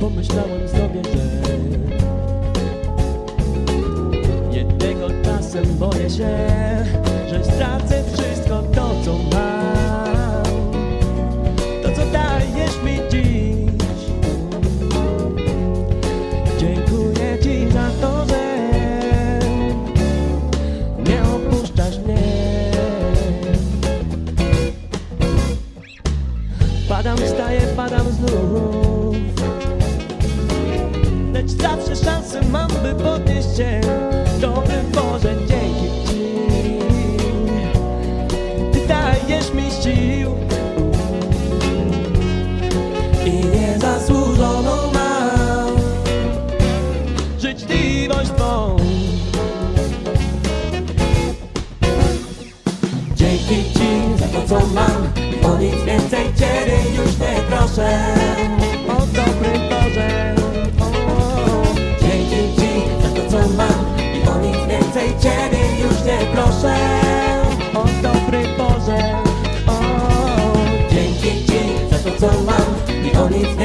Pomyślałem sobie, że Jednego czasem boję się, że stracę się Dobry Boże, dzięki Ci. Ty dajesz mi sił. I niezasłużoną mam Życzliwość Twą. Dzięki Ci za to, co mam O nic więcej Ciebie już nie proszę. mistletoe man. The only thing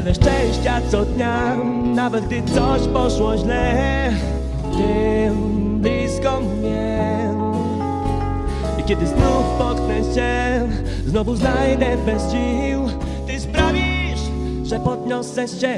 Tyle szczęścia co dnia, nawet gdy coś poszło źle tym blisko mnie I kiedy znów potknę się, znowu znajdę bez sił. Ty sprawisz, że podniosę się.